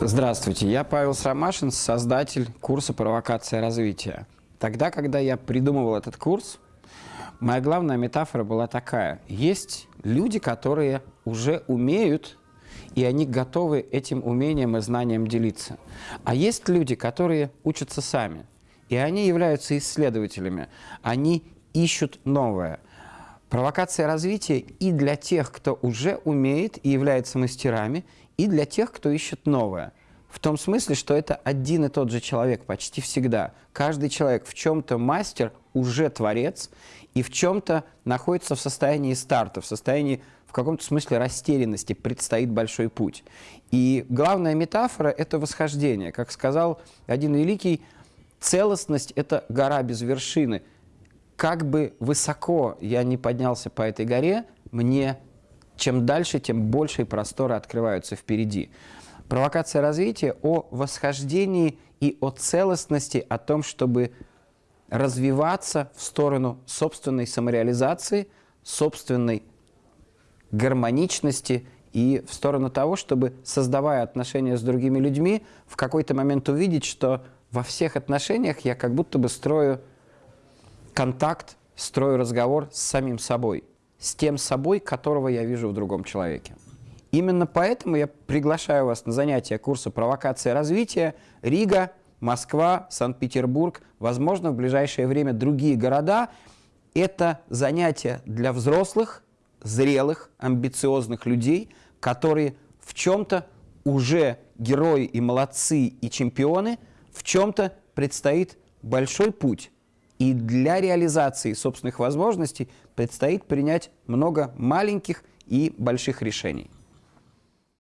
Здравствуйте, я Павел Срамашин, создатель курса «Провокация развития». Тогда, когда я придумывал этот курс, моя главная метафора была такая. Есть люди, которые уже умеют, и они готовы этим умением и знанием делиться. А есть люди, которые учатся сами, и они являются исследователями. Они ищут новое. Провокация развития и для тех, кто уже умеет и является мастерами, и для тех, кто ищет новое. В том смысле, что это один и тот же человек почти всегда. Каждый человек в чем-то мастер, уже творец, и в чем-то находится в состоянии старта, в состоянии в каком-то смысле растерянности, предстоит большой путь. И главная метафора – это восхождение. Как сказал один великий, целостность – это гора без вершины. Как бы высоко я не поднялся по этой горе, мне чем дальше, тем больше просторы открываются впереди. Провокация развития о восхождении и о целостности, о том, чтобы развиваться в сторону собственной самореализации, собственной гармоничности и в сторону того, чтобы, создавая отношения с другими людьми, в какой-то момент увидеть, что во всех отношениях я как будто бы строю контакт, строю разговор с самим собой с тем собой, которого я вижу в другом человеке. Именно поэтому я приглашаю вас на занятия курса «Провокация развития» Рига, Москва, Санкт-Петербург, возможно, в ближайшее время другие города. Это занятия для взрослых, зрелых, амбициозных людей, которые в чем-то уже герои и молодцы и чемпионы, в чем-то предстоит большой путь и для реализации собственных возможностей предстоит принять много маленьких и больших решений.